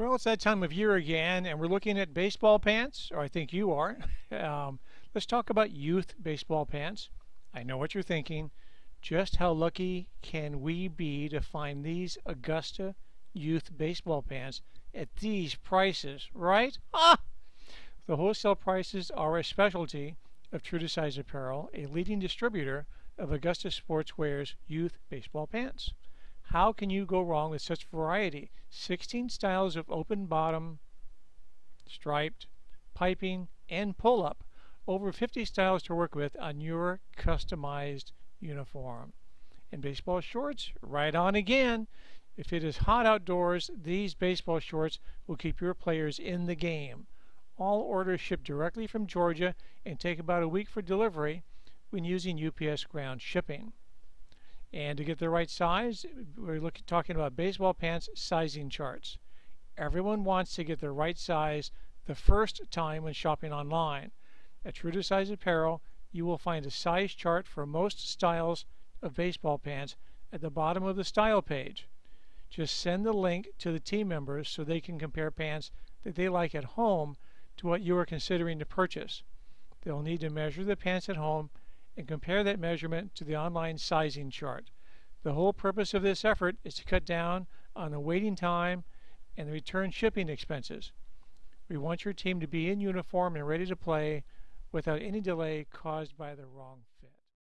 Well, it's that time of year again, and we're looking at baseball pants, or I think you are. Um, let's talk about youth baseball pants. I know what you're thinking. Just how lucky can we be to find these Augusta youth baseball pants at these prices, right? Ah! The wholesale prices are a specialty of True to Size Apparel, a leading distributor of Augusta Sportswear's youth baseball pants. How can you go wrong with such variety? 16 styles of open bottom, striped, piping, and pull-up. Over 50 styles to work with on your customized uniform. And baseball shorts, right on again. If it is hot outdoors, these baseball shorts will keep your players in the game. All orders ship directly from Georgia and take about a week for delivery when using UPS ground shipping. And to get the right size, we're looking, talking about baseball pants sizing charts. Everyone wants to get the right size the first time when shopping online. At True to Size Apparel, you will find a size chart for most styles of baseball pants at the bottom of the style page. Just send the link to the team members so they can compare pants that they like at home to what you are considering to purchase. They'll need to measure the pants at home and compare that measurement to the online sizing chart. The whole purpose of this effort is to cut down on the waiting time and the return shipping expenses. We want your team to be in uniform and ready to play without any delay caused by the wrong